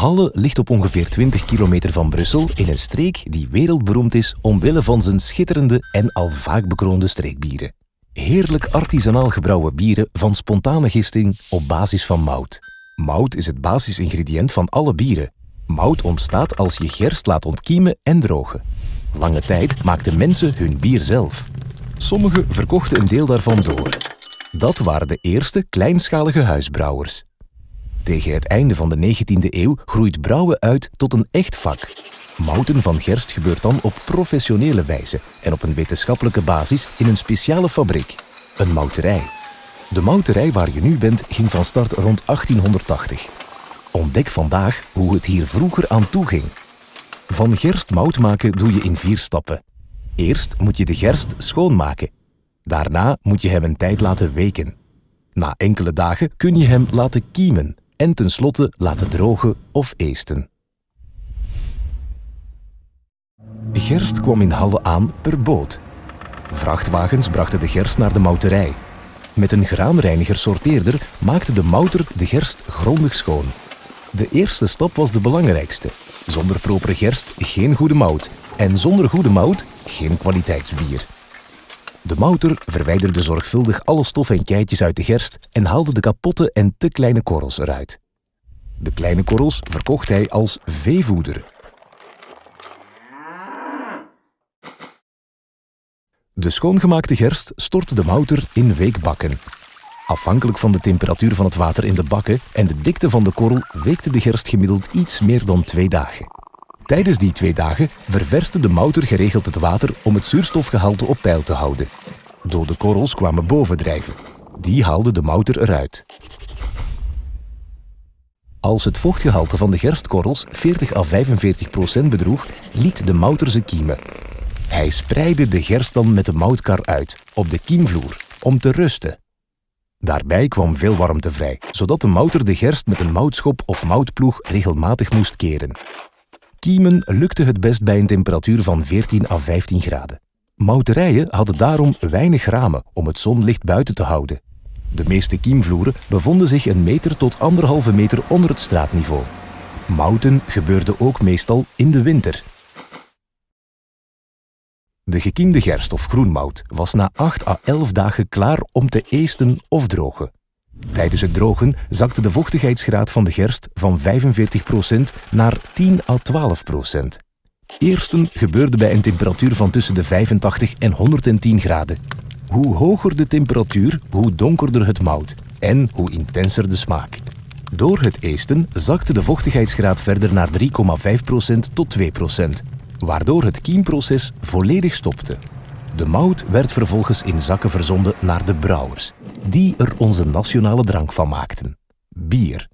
Halle ligt op ongeveer 20 kilometer van Brussel in een streek die wereldberoemd is omwille van zijn schitterende en al vaak bekroonde streekbieren. Heerlijk artisanaal gebrouwen bieren van spontane gisting op basis van mout. Mout is het basisingrediënt van alle bieren. Mout ontstaat als je gerst laat ontkiemen en drogen. Lange tijd maakten mensen hun bier zelf. Sommigen verkochten een deel daarvan door. Dat waren de eerste kleinschalige huisbrouwers. Tegen het einde van de 19e eeuw groeit brouwen uit tot een echt vak. Mouten van gerst gebeurt dan op professionele wijze en op een wetenschappelijke basis in een speciale fabriek, een mouterij. De mouterij waar je nu bent ging van start rond 1880. Ontdek vandaag hoe het hier vroeger aan toe ging. Van gerst mout maken doe je in vier stappen. Eerst moet je de gerst schoonmaken. Daarna moet je hem een tijd laten weken. Na enkele dagen kun je hem laten kiemen en tenslotte laten drogen of eesten. Gerst kwam in Halle aan per boot. Vrachtwagens brachten de gerst naar de mouterij. Met een graanreiniger-sorteerder maakte de mouter de gerst grondig schoon. De eerste stap was de belangrijkste. Zonder propere gerst geen goede mout en zonder goede mout geen kwaliteitsbier. De mouter verwijderde zorgvuldig alle stof en keitjes uit de gerst en haalde de kapotte en te kleine korrels eruit. De kleine korrels verkocht hij als veevoeder. De schoongemaakte gerst stortte de mouter in weekbakken. Afhankelijk van de temperatuur van het water in de bakken en de dikte van de korrel weekte de gerst gemiddeld iets meer dan twee dagen. Tijdens die twee dagen ververste de mouter geregeld het water om het zuurstofgehalte op peil te houden. Dode korrels kwamen bovendrijven. Die haalde de mouter eruit. Als het vochtgehalte van de gerstkorrels 40 à 45 procent bedroeg, liet de mouter ze kiemen. Hij spreidde de gerst dan met de moutkar uit, op de kiemvloer, om te rusten. Daarbij kwam veel warmte vrij, zodat de mouter de gerst met een moutschop of moutploeg regelmatig moest keren. Kiemen lukte het best bij een temperatuur van 14 à 15 graden. Mouterijen hadden daarom weinig ramen om het zonlicht buiten te houden. De meeste kiemvloeren bevonden zich een meter tot anderhalve meter onder het straatniveau. Mouten gebeurde ook meestal in de winter. De gekiemde gerst of groenmout was na 8 à 11 dagen klaar om te eesten of drogen. Tijdens het drogen zakte de vochtigheidsgraad van de gerst van 45% naar 10 à 12%. Eersten gebeurde bij een temperatuur van tussen de 85 en 110 graden. Hoe hoger de temperatuur, hoe donkerder het mout en hoe intenser de smaak. Door het eesten zakte de vochtigheidsgraad verder naar 3,5% tot 2%, waardoor het kiemproces volledig stopte. De mout werd vervolgens in zakken verzonden naar de brouwers, die er onze nationale drank van maakten. Bier.